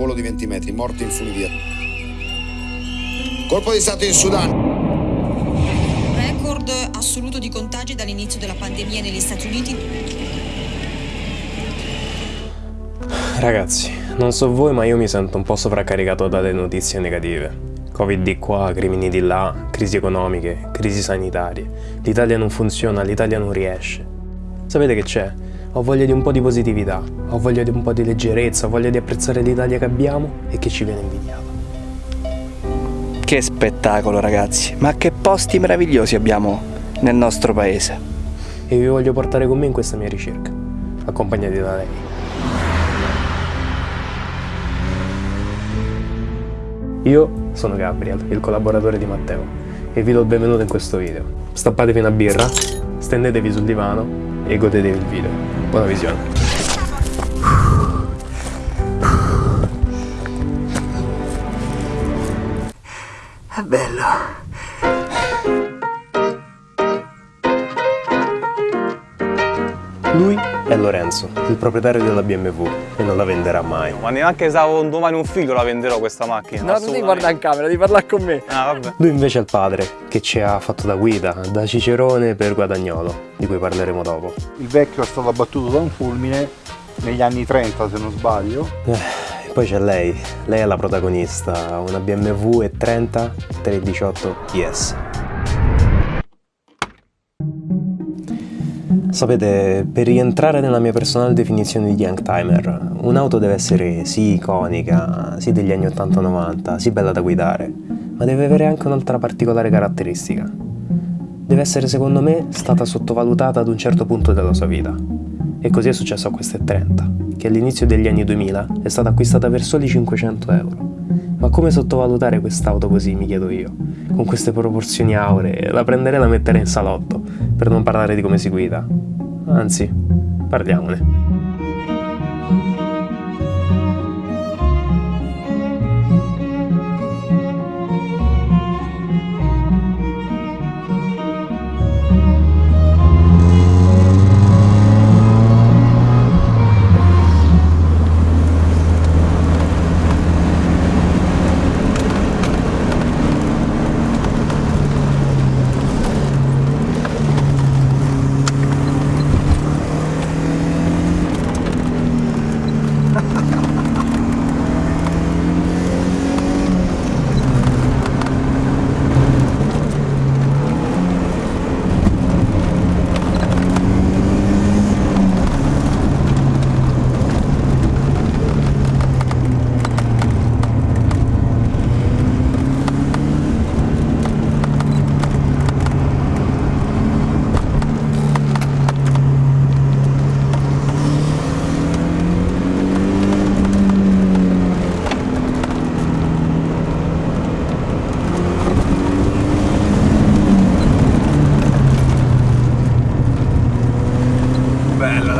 volo di 20 metri, morti in funivia. Colpo di Stato in Sudan. Record assoluto di contagi dall'inizio della pandemia negli Stati Uniti. Ragazzi, non so voi ma io mi sento un po' sovraccaricato dalle notizie negative. Covid di qua, crimini di là, crisi economiche, crisi sanitarie. L'Italia non funziona, l'Italia non riesce. Sapete che c'è? Ho voglia di un po' di positività, ho voglia di un po' di leggerezza, ho voglia di apprezzare l'Italia che abbiamo e che ci viene invidiata. Che spettacolo ragazzi, ma che posti meravigliosi abbiamo nel nostro paese. E vi voglio portare con me in questa mia ricerca, accompagnati da lei. Io sono Gabriel, il collaboratore di Matteo, e vi do il benvenuto in questo video. Stappatevi una birra, stendetevi sul divano e godetevi il video. Buona visione. È bello. Lui è Lorenzo, il proprietario della BMW, e non la venderà mai. Ma neanche se avevo un domani un figlio la venderò questa macchina. No, non devi guardare in camera, devi parlare con me. Ah, vabbè. Lui invece è il padre, che ci ha fatto da guida, da Cicerone per Guadagnolo, di cui parleremo dopo. Il vecchio è stato abbattuto da un fulmine negli anni 30 se non sbaglio. Eh, e poi c'è lei, lei è la protagonista, una BMW E30 318 IS. Sapete, per rientrare nella mia personale definizione di Youngtimer, un'auto deve essere sì iconica, sì degli anni 80-90, sì bella da guidare, ma deve avere anche un'altra particolare caratteristica. Deve essere, secondo me, stata sottovalutata ad un certo punto della sua vita. E così è successo a questa E30, che all'inizio degli anni 2000 è stata acquistata per soli 500 euro. Ma come sottovalutare quest'auto così, mi chiedo io? Con queste proporzioni auree, la prenderei e la metterei in salotto, per non parlare di come si guida. Anzi, parliamone.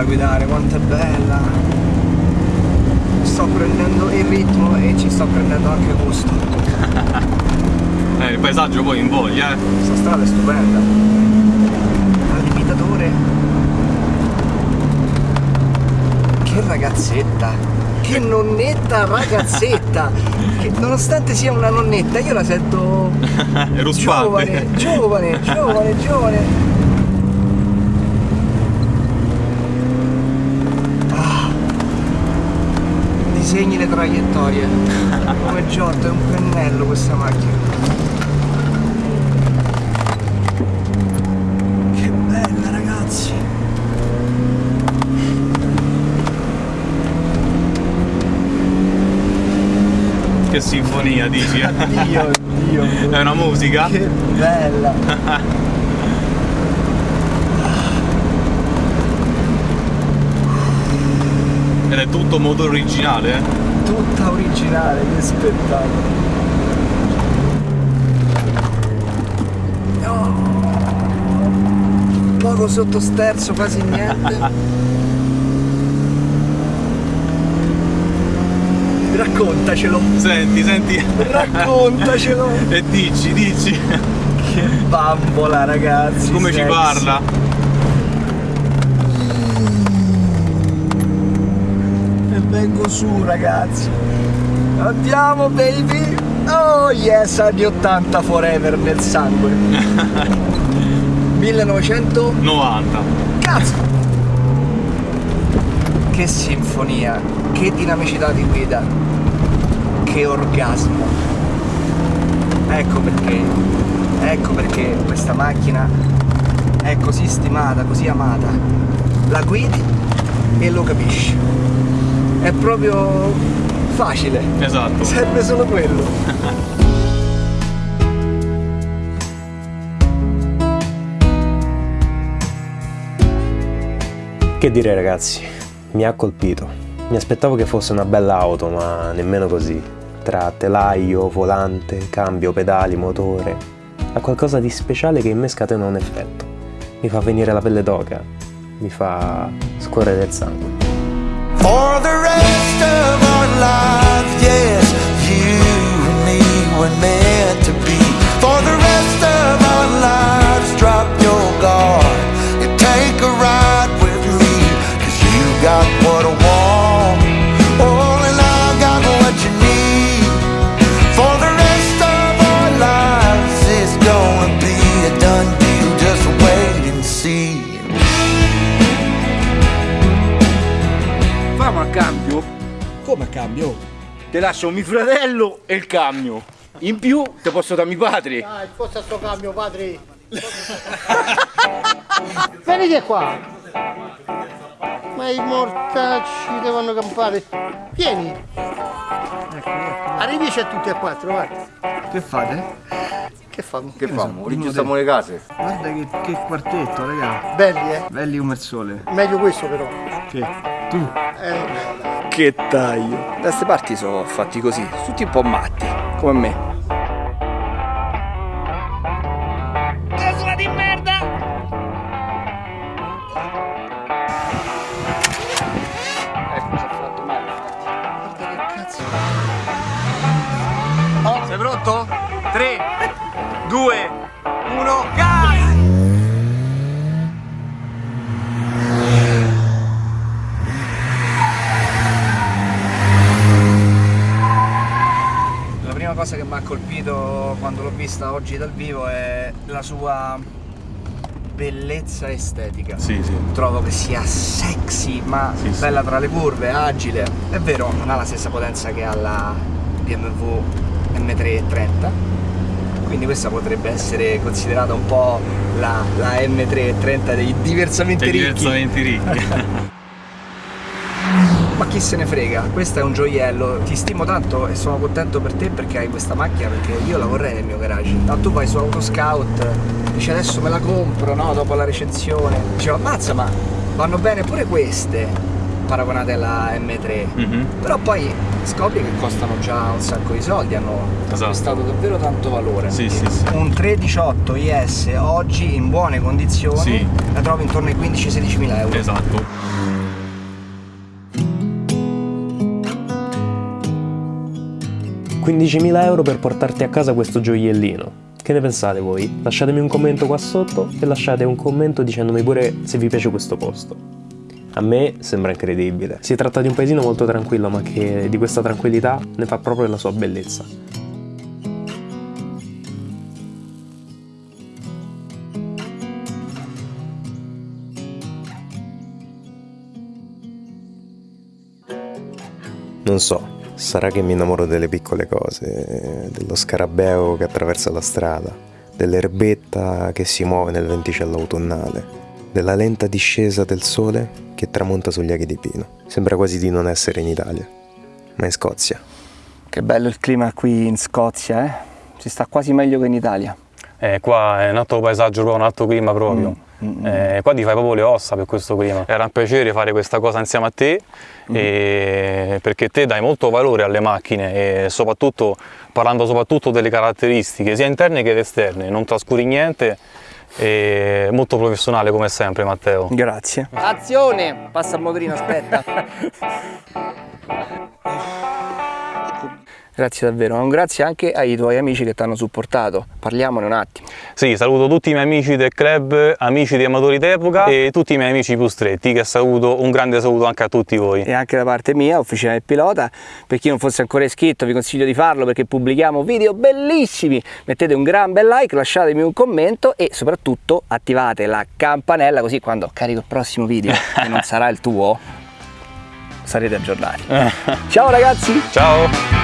Bella da guidare, quanto è bella. Sto prendendo il ritmo e ci sto prendendo anche gusto. Eh, il paesaggio poi invoglia, eh. Questa strada è stupenda. Al limitatore. Che ragazzetta. Che nonnetta ragazzetta. che nonostante sia una nonnetta, io la sento giovane, giovane, giovane, giovane. Disegni le traiettorie. Come Giotto, è un pennello questa macchina. Che bella ragazzi! Che sinfonia, dici? eh? Dio, Dio, È una musica? che bella! Ed è tutto motore originale, eh? Tutta originale, che spettacolo! Poco sottosterzo, quasi niente. Raccontacelo, Senti, senti. raccontacelo! e dici, dici. Che bambola ragazzi! Come ci sexy. parla? Vengo su ragazzi! Andiamo baby! Oh yes, anni 80 forever nel sangue. 1900. 90. Cazzo! Che sinfonia, che dinamicità di guida, che orgasmo. Ecco perché, ecco perché questa macchina è così stimata, così amata. La guidi e lo capisci. È proprio facile. Esatto. Serve solo quello. Che dire ragazzi, mi ha colpito. Mi aspettavo che fosse una bella auto, ma nemmeno così. Tra telaio, volante, cambio, pedali, motore. Ha qualcosa di speciale che in me scatena un effetto. Mi fa venire la pelle d'oca, mi fa scorrere il sangue. Ti lascio mio fratello e il cambio. In più ti posso dare mio padre. Dai, forza sto cambio, padre. Venite qua. Ma i mortacci devono campare. Vieni. Arrivici a tutti e quattro, guarda. Che fate? Che famo? Che famo? Rigiustiamo le case. Guarda che, che quartetto, raga. Belli, eh? Belli come il sole. Meglio questo però. Che? Tu? Eh, Che taglio. Da queste parti sono fatti così, tutti un po' matti, come me. Sei pronto? 3, 2, 1, gas! La prima cosa che mi ha colpito quando l'ho vista oggi dal vivo è la sua bellezza estetica. Sì, sì. Trovo che sia sexy, ma Sì, bella tra le curve, agile. È vero, non ha la stessa potenza che ha la BMW M330, quindi questa potrebbe essere considerata un po' la, la M330 dei diversamente Sei ricchi. diversamente ricchi. Ma chi se ne frega, questo è un gioiello, ti stimo tanto e sono contento per te perché hai questa macchina, perché io la vorrei nel mio garage. Ma tu vai su Autoscout, dici adesso me la compro, no? Dopo la recensione. Dicevo, ammazza, ma vanno bene pure queste, paragonate alla M3. Mhm. Però poi scopri che costano già un sacco di soldi, hanno Esatto. acquistato davvero tanto valore. Sì, sì, sì. Un 318 IS oggi in buone condizioni la trovi intorno ai 15-16 mila euro. Esatto. 15.000 euro per portarti a casa questo gioiellino. Che ne pensate voi? Lasciatemi un commento qua sotto e lasciate un commento dicendomi pure se vi piace questo posto. A me sembra incredibile. Si tratta di un paesino molto tranquillo, ma che di questa tranquillità ne fa proprio la sua bellezza. Non so, sarà che mi innamoro delle piccole cose, dello scarabeo che attraversa la strada, dell'erbetta che si muove nel venticello autunnale, della lenta discesa del sole che tramonta sugli aghi di pino. Sembra quasi di non essere in Italia, ma in Scozia. Che bello il clima qui in Scozia, eh? Si sta quasi meglio che in Italia. Eh, qua è un altro paesaggio un altro clima proprio. Eh, qua ti fai proprio le ossa per questo clima. Era un piacere fare questa cosa insieme a te e- perché te dai molto valore alle macchine e soprattutto parlando soprattutto delle caratteristiche sia interne che esterne, non trascuri niente e molto professionale come sempre Matteo. Grazie. Azione! Passa il motorino, aspetta. Grazie davvero, un grazie anche ai tuoi amici che ti hanno supportato. Parliamone un attimo. Sì, saluto tutti i miei amici del club, amici di amatori d'epoca e tutti i miei amici più stretti, che saluto, un grande saluto anche a tutti voi. E anche da parte mia, Officina del Pilota, per chi non fosse ancora iscritto vi consiglio di farlo perché pubblichiamo video bellissimi. Mettete un gran bel like, lasciatemi un commento e soprattutto attivate la campanella così quando carico il prossimo video, che non sarà il tuo, sarete aggiornati. Ciao ragazzi! Ciao!